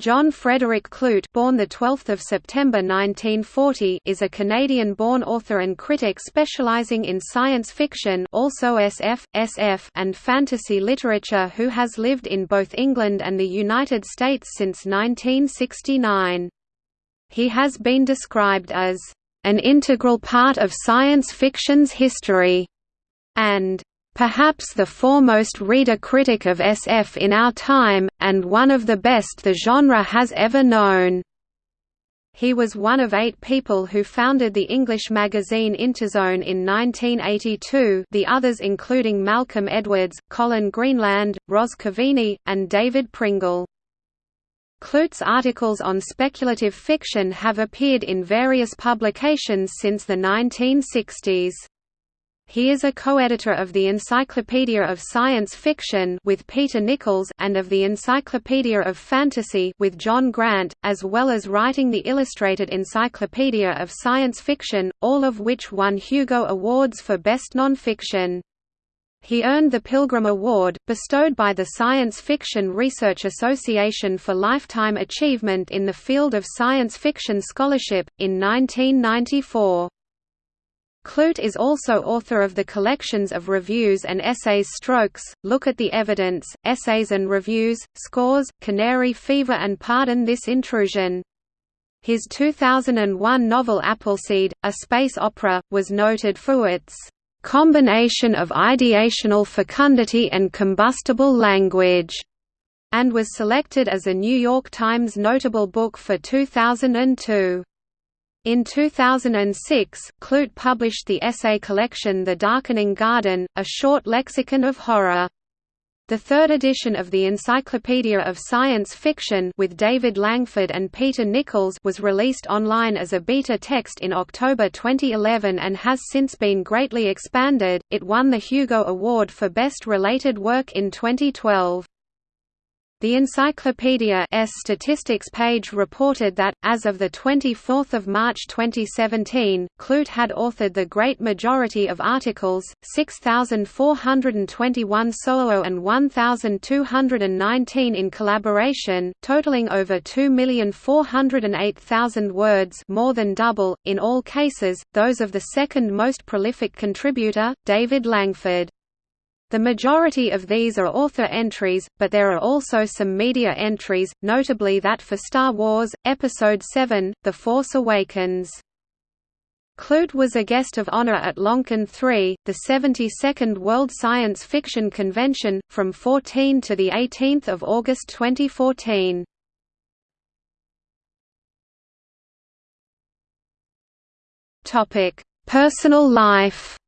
John Frederick Clute born the 12th of September 1940 is a Canadian-born author and critic specializing in science fiction also SF, SF and fantasy literature who has lived in both England and the United States since 1969. He has been described as an integral part of science fiction's history and perhaps the foremost reader-critic of SF in our time, and one of the best the genre has ever known. He was one of eight people who founded the English magazine Interzone in 1982 the others including Malcolm Edwards, Colin Greenland, Roz Kaveney, and David Pringle. Clute's articles on speculative fiction have appeared in various publications since the 1960s. He is a co-editor of the Encyclopedia of Science Fiction with Peter Nichols and of the Encyclopedia of Fantasy with John Grant, as well as writing the Illustrated Encyclopedia of Science Fiction, all of which won Hugo Awards for Best Nonfiction. He earned the Pilgrim Award, bestowed by the Science Fiction Research Association for lifetime achievement in the field of science fiction scholarship, in 1994. Clute is also author of the collections of reviews and essays Strokes, Look at the Evidence, Essays and Reviews, Scores, Canary Fever and Pardon This Intrusion. His 2001 novel Appleseed, a space opera, was noted for its combination of ideational fecundity and combustible language, and was selected as a New York Times Notable Book for 2002. In 2006, Clute published the essay collection The Darkening Garden, a short lexicon of horror. The third edition of the Encyclopedia of Science Fiction with David Langford and Peter Nichols was released online as a beta text in October 2011 and has since been greatly expanded. It won the Hugo Award for Best Related Work in 2012. The Encyclopedia's statistics page reported that, as of 24 March 2017, Clute had authored the great majority of articles, 6,421 solo and 1,219 in collaboration, totaling over 2,408,000 words more than double, in all cases, those of the second most prolific contributor, David Langford. The majority of these are author entries, but there are also some media entries, notably that for Star Wars, Episode 7, The Force Awakens. Clute was a guest of honor at Loncon 3, the 72nd World Science Fiction Convention, from 14 to 18 August 2014. Personal life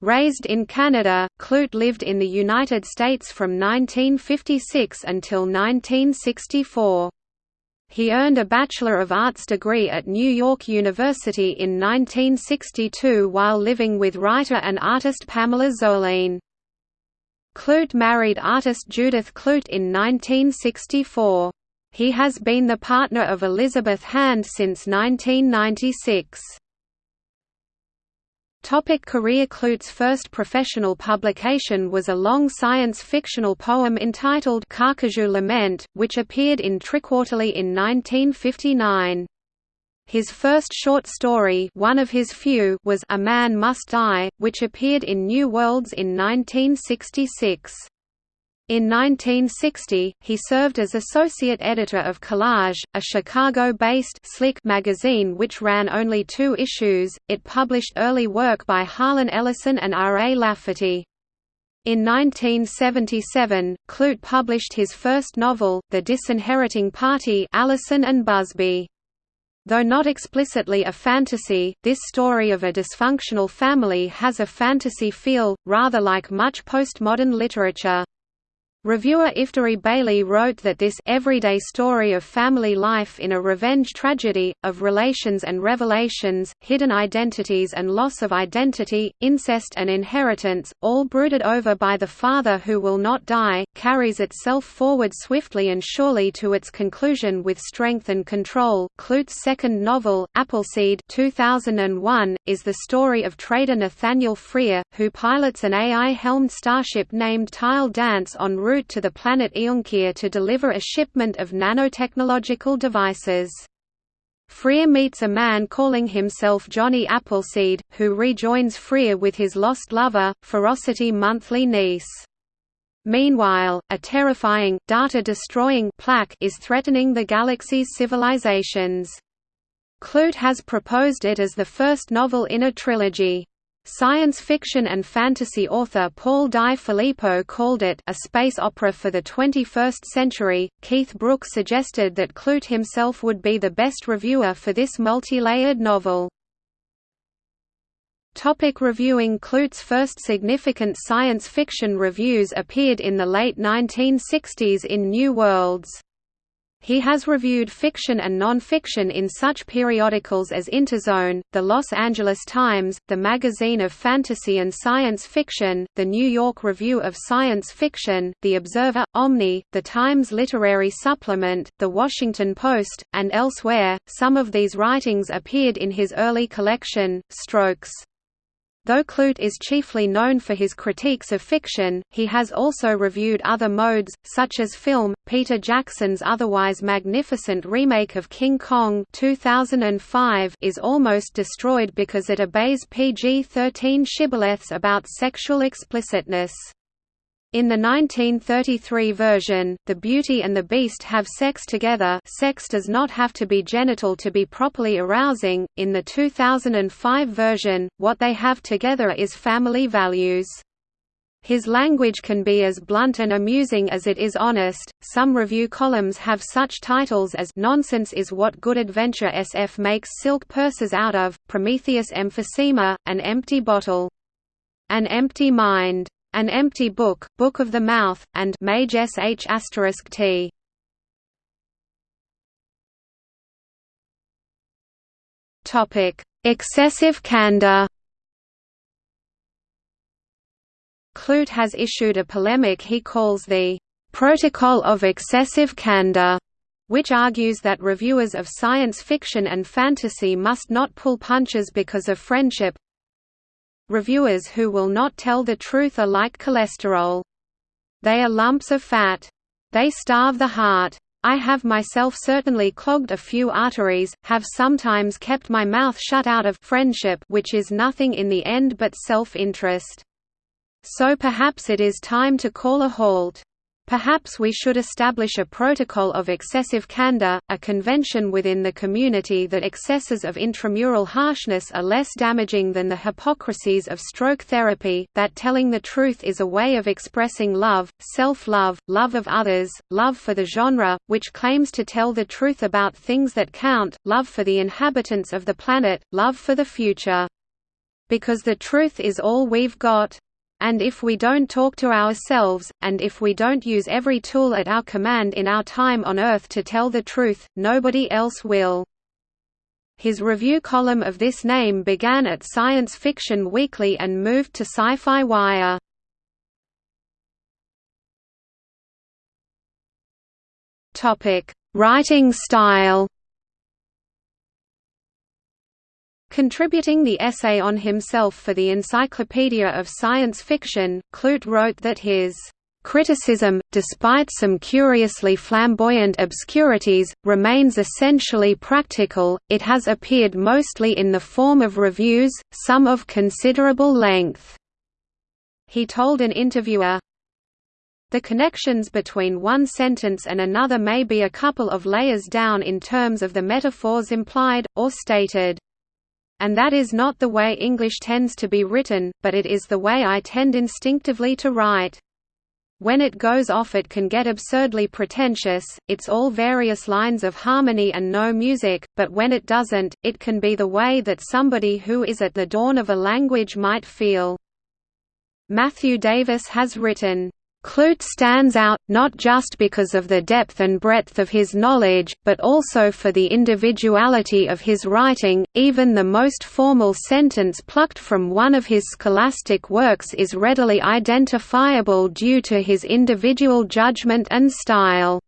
Raised in Canada, Clute lived in the United States from 1956 until 1964. He earned a Bachelor of Arts degree at New York University in 1962 while living with writer and artist Pamela Zoline. Clute married artist Judith Clute in 1964. He has been the partner of Elizabeth Hand since 1996. Topic career Clute's first professional publication was a long science-fictional poem entitled Carcajou Lament, which appeared in Triquarterly in 1959. His first short story one of his few was A Man Must Die, which appeared in New Worlds in 1966. In 1960, he served as associate editor of Collage, a Chicago-based Slick magazine which ran only two issues. It published early work by Harlan Ellison and R. A. Lafferty. In 1977, Clute published his first novel, The Disinheriting Party Allison and Busby. Though not explicitly a fantasy, this story of a dysfunctional family has a fantasy feel, rather like much postmodern literature. Reviewer Hilary Bailey wrote that this everyday story of family life in a revenge tragedy, of relations and revelations, hidden identities and loss of identity, incest and inheritance, all brooded over by the father who will not die, carries itself forward swiftly and surely to its conclusion with strength and control. Clute's second novel, Appleseed 2001, is the story of trader Nathaniel Freer, who pilots an AI-helmed starship named Tile Dance en route route to the planet Eunkyr to deliver a shipment of nanotechnological devices. Freer meets a man calling himself Johnny Appleseed, who rejoins Freer with his lost lover, Ferocity monthly niece. Meanwhile, a terrifying, data-destroying plaque is threatening the galaxy's civilizations. Clute has proposed it as the first novel in a trilogy. Science fiction and fantasy author Paul Di Filippo called it a space opera for the 21st century. Keith Brooks suggested that Clute himself would be the best reviewer for this multi-layered novel. Topic reviewing Clute's first significant science fiction reviews appeared in the late 1960s in New Worlds. He has reviewed fiction and non-fiction in such periodicals as Interzone, The Los Angeles Times, the Magazine of Fantasy and Science Fiction, the New York Review of Science Fiction, The Observer, Omni, the Times Literary Supplement, The Washington Post, and elsewhere. Some of these writings appeared in his early collection, Strokes. Though Clute is chiefly known for his critiques of fiction, he has also reviewed other modes, such as film. Peter Jackson's otherwise magnificent remake of King Kong 2005 is almost destroyed because it obeys PG-13 shibboleths about sexual explicitness. In the 1933 version, the Beauty and the Beast have sex together sex does not have to be genital to be properly arousing, in the 2005 version, what they have together is family values. His language can be as blunt and amusing as it is honest. Some review columns have such titles as Nonsense is what good adventure SF makes silk purses out of, Prometheus emphysema, An Empty Bottle. An Empty Mind. An Empty Book, Book of the Mouth, and Mage sh t. Topic: Excessive candor. Clute has issued a polemic he calls the Protocol of Excessive Candor, which argues that reviewers of science fiction and fantasy must not pull punches because of friendship, Reviewers who will not tell the truth are like cholesterol. They are lumps of fat. They starve the heart. I have myself certainly clogged a few arteries, have sometimes kept my mouth shut out of friendship which is nothing in the end but self-interest. So perhaps it is time to call a halt. Perhaps we should establish a protocol of excessive candor, a convention within the community that excesses of intramural harshness are less damaging than the hypocrisies of stroke therapy, that telling the truth is a way of expressing love, self-love, love of others, love for the genre, which claims to tell the truth about things that count, love for the inhabitants of the planet, love for the future. Because the truth is all we've got. And if we don't talk to ourselves, and if we don't use every tool at our command in our time on Earth to tell the truth, nobody else will. His review column of this name began at Science Fiction Weekly and moved to Sci-Fi Wire. Writing style Contributing the essay on himself for the Encyclopedia of Science Fiction, Clute wrote that his criticism, despite some curiously flamboyant obscurities, remains essentially practical, it has appeared mostly in the form of reviews, some of considerable length." He told an interviewer, the connections between one sentence and another may be a couple of layers down in terms of the metaphors implied, or stated. And that is not the way English tends to be written, but it is the way I tend instinctively to write. When it goes off it can get absurdly pretentious, it's all various lines of harmony and no music, but when it doesn't, it can be the way that somebody who is at the dawn of a language might feel. Matthew Davis has written, Clute stands out, not just because of the depth and breadth of his knowledge, but also for the individuality of his writing. Even the most formal sentence plucked from one of his scholastic works is readily identifiable due to his individual judgment and style.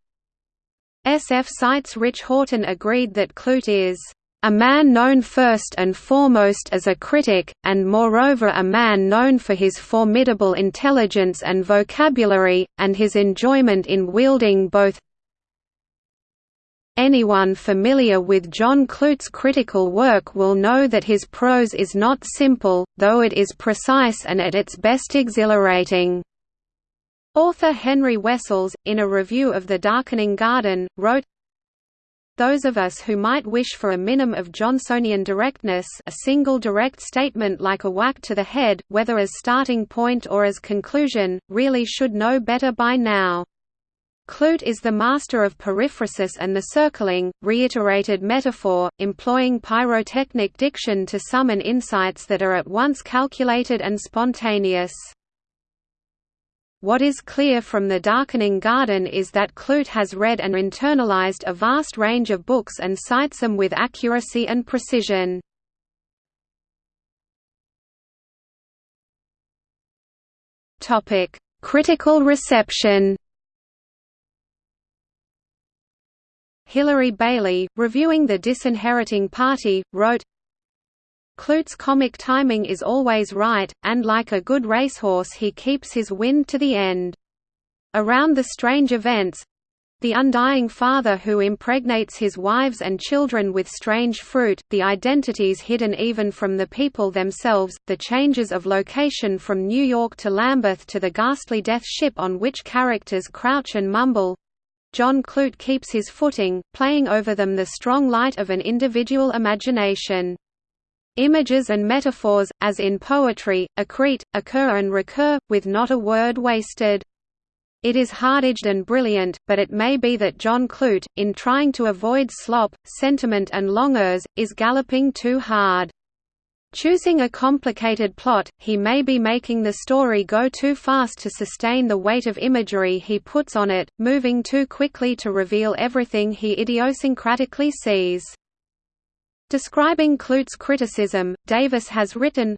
SF Site's Rich Horton agreed that Clute is a man known first and foremost as a critic, and moreover a man known for his formidable intelligence and vocabulary, and his enjoyment in wielding both Anyone familiar with John Clute's critical work will know that his prose is not simple, though it is precise and at its best exhilarating. Author Henry Wessells, in a review of The Darkening Garden, wrote, those of us who might wish for a minimum of Johnsonian directness a single direct statement like a whack to the head, whether as starting point or as conclusion, really should know better by now. Clute is the master of periphrasis and the circling, reiterated metaphor, employing pyrotechnic diction to summon insights that are at once calculated and spontaneous. What is clear from The Darkening Garden is that Clute has read and internalized a vast range of books and cites them with accuracy and precision. Critical reception Hilary Bailey, reviewing The Disinheriting Party, wrote, Clute's comic timing is always right, and like a good racehorse he keeps his wind to the end. Around the strange events, the undying father who impregnates his wives and children with strange fruit, the identities hidden even from the people themselves, the changes of location from New York to Lambeth to the ghastly death ship on which characters crouch and mumble. John Clute keeps his footing, playing over them the strong light of an individual imagination. Images and metaphors, as in poetry, accrete, occur and recur, with not a word wasted. It is hard-edged and brilliant, but it may be that John Clute, in trying to avoid slop, sentiment and longeurs, is galloping too hard. Choosing a complicated plot, he may be making the story go too fast to sustain the weight of imagery he puts on it, moving too quickly to reveal everything he idiosyncratically sees. Describing Clute's criticism, Davis has written,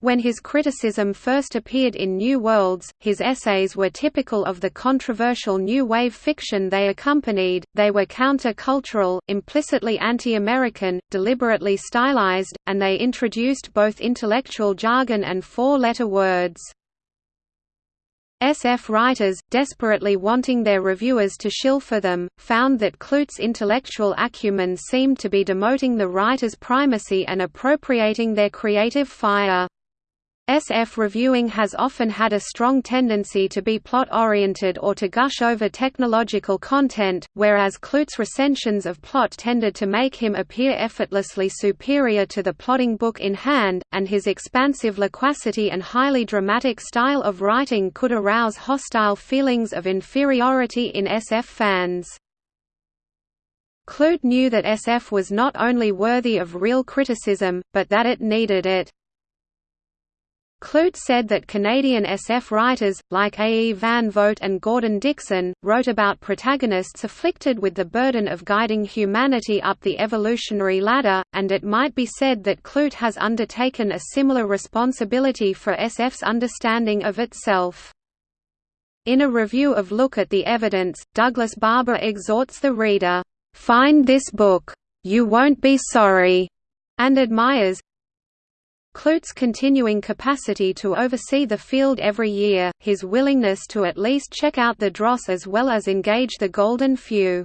when his criticism first appeared in New Worlds, his essays were typical of the controversial new wave fiction they accompanied, they were counter-cultural, implicitly anti-American, deliberately stylized, and they introduced both intellectual jargon and four-letter words. SF writers, desperately wanting their reviewers to shill for them, found that Clute's intellectual acumen seemed to be demoting the writer's primacy and appropriating their creative fire. SF reviewing has often had a strong tendency to be plot-oriented or to gush over technological content, whereas Clute's recensions of plot tended to make him appear effortlessly superior to the plotting book in hand, and his expansive loquacity and highly dramatic style of writing could arouse hostile feelings of inferiority in SF fans. Clute knew that SF was not only worthy of real criticism, but that it needed it. Clute said that Canadian SF writers, like A. E. Van Vogt and Gordon Dickson, wrote about protagonists afflicted with the burden of guiding humanity up the evolutionary ladder, and it might be said that Clute has undertaken a similar responsibility for SF's understanding of itself. In a review of Look at the Evidence, Douglas Barbour exhorts the reader, "'Find this book. You won't be sorry' and admires, Clute's continuing capacity to oversee the field every year, his willingness to at least check out the dross as well as engage the golden few.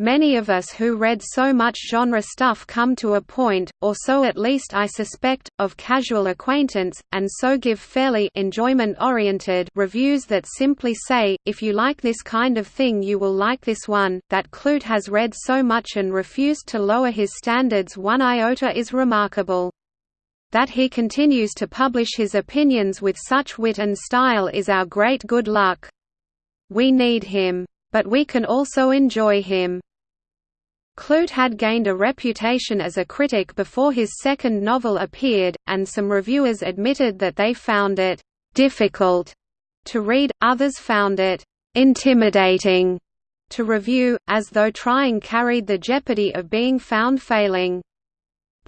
Many of us who read so much genre stuff come to a point, or so at least I suspect, of casual acquaintance, and so give fairly enjoyment-oriented reviews that simply say, if you like this kind of thing you will like this one. That Clute has read so much and refused to lower his standards one iota is remarkable. That he continues to publish his opinions with such wit and style is our great good luck. We need him. But we can also enjoy him. Clute had gained a reputation as a critic before his second novel appeared, and some reviewers admitted that they found it «difficult» to read, others found it «intimidating» to review, as though trying carried the jeopardy of being found failing.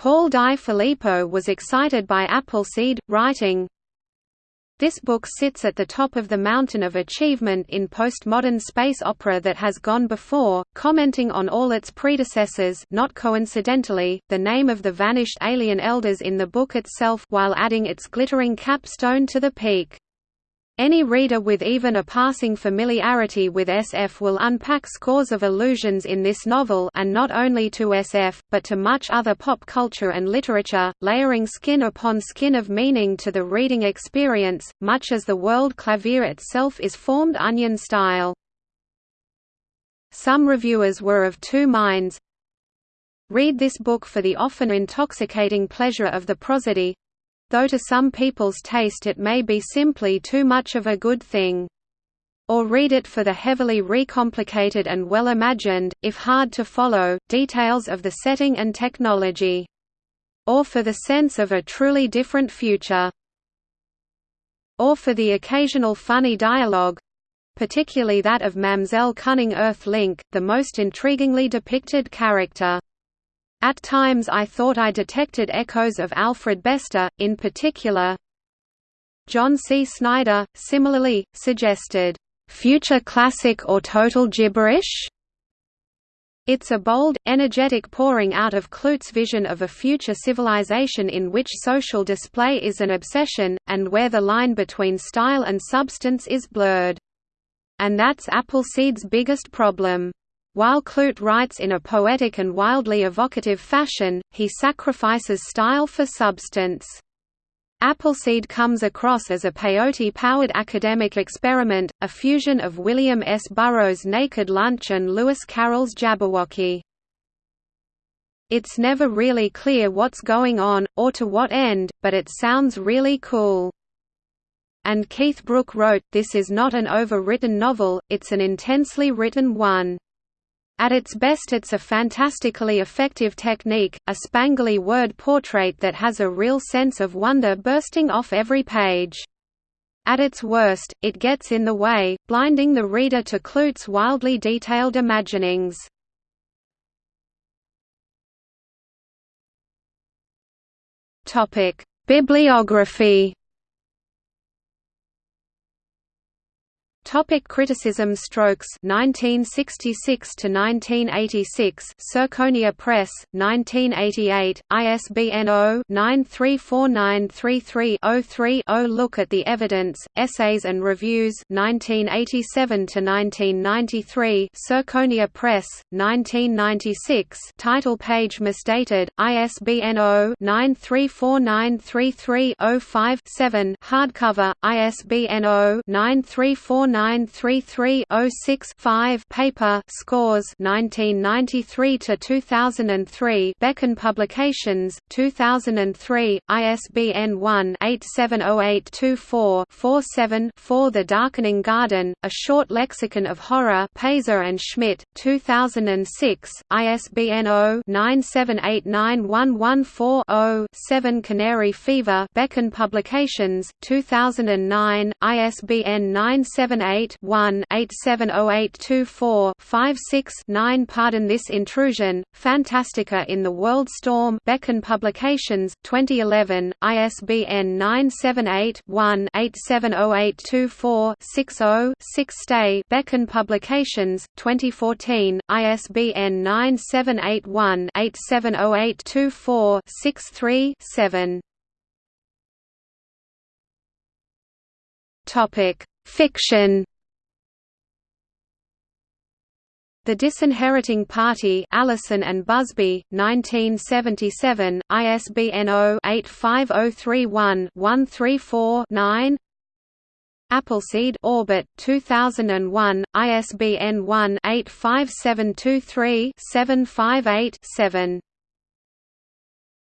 Paul Di Filippo was excited by Appleseed, writing, This book sits at the top of the mountain of achievement in postmodern space opera that has gone before, commenting on all its predecessors not coincidentally, the name of the vanished alien elders in the book itself while adding its glittering capstone to the peak. Any reader with even a passing familiarity with SF will unpack scores of allusions in this novel and not only to SF, but to much other pop culture and literature, layering skin upon skin of meaning to the reading experience, much as the world clavier itself is formed onion style. Some reviewers were of two minds. Read this book for the often intoxicating pleasure of the prosody, though to some people's taste it may be simply too much of a good thing. Or read it for the heavily recomplicated and well-imagined, if hard to follow, details of the setting and technology. Or for the sense of a truly different future. Or for the occasional funny dialogue, particularly that of Mamselle Cunning Earth Link, the most intriguingly depicted character. At times I thought I detected echoes of Alfred Bester, in particular. John C. Snider, similarly, suggested, "...future classic or total gibberish?" It's a bold, energetic pouring out of Clute's vision of a future civilization in which social display is an obsession, and where the line between style and substance is blurred. And that's Appleseed's biggest problem. While Clute writes in a poetic and wildly evocative fashion, he sacrifices style for substance. Appleseed comes across as a peyote-powered academic experiment, a fusion of William S. Burroughs' Naked Lunch and Lewis Carroll's Jabberwocky. It's never really clear what's going on, or to what end, but it sounds really cool. And Keith Brooke wrote, this is not an overwritten novel, it's an intensely written one. At its best it's a fantastically effective technique, a spangly word portrait that has a real sense of wonder bursting off every page. At its worst, it gets in the way, blinding the reader to Clute's wildly detailed imaginings. Bibliography Topic criticism Strokes 1966 to 1986 Serconia Press 1988 ISBN 0-934933-03-0 Look at the Evidence Essays and Reviews 1987 to 1993 Serconia Press 1996 Title page misdated ISBN 0-934933-05-7 Hardcover ISBN 0 9349 1933-06-5 paper Scores 1993 to 2003 Beccon Publications 2003 ISBN 1-870824-47-4 The Darkening Garden A Short Lexicon of Horror Payseur and Schmidt 2006 ISBN 0-9789114-0 Canary Fever Beccon Publications 2009 ISBN 978 978-1-870824-56-9 Pardon this intrusion, Fantastica in the World Storm Beccon Publications, 2011, ISBN 978-1-870824-60-6 Stay Beccon Publications, 2014, ISBN 978-1-870824-63-7 Topic Fiction. The Disinheriting Party Allison and Busby, 1977, ISBN 0-85031-134-9 Appleseed Orbit, 2001, ISBN 1-85723-758-7